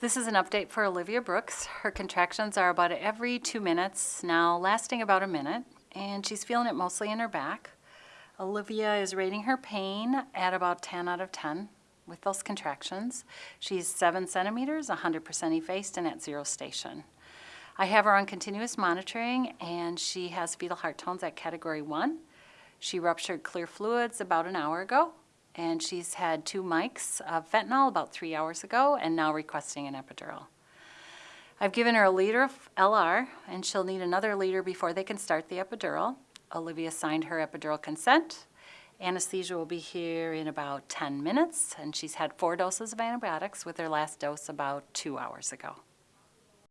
This is an update for Olivia Brooks. Her contractions are about every two minutes now, lasting about a minute, and she's feeling it mostly in her back. Olivia is rating her pain at about 10 out of 10 with those contractions. She's 7 centimeters, 100% effaced, and at zero station. I have her on continuous monitoring, and she has fetal heart tones at category 1. She ruptured clear fluids about an hour ago, and she's had two mics of fentanyl about three hours ago and now requesting an epidural. I've given her a liter of LR, and she'll need another liter before they can start the epidural. Olivia signed her epidural consent. Anesthesia will be here in about 10 minutes, and she's had four doses of antibiotics with her last dose about two hours ago.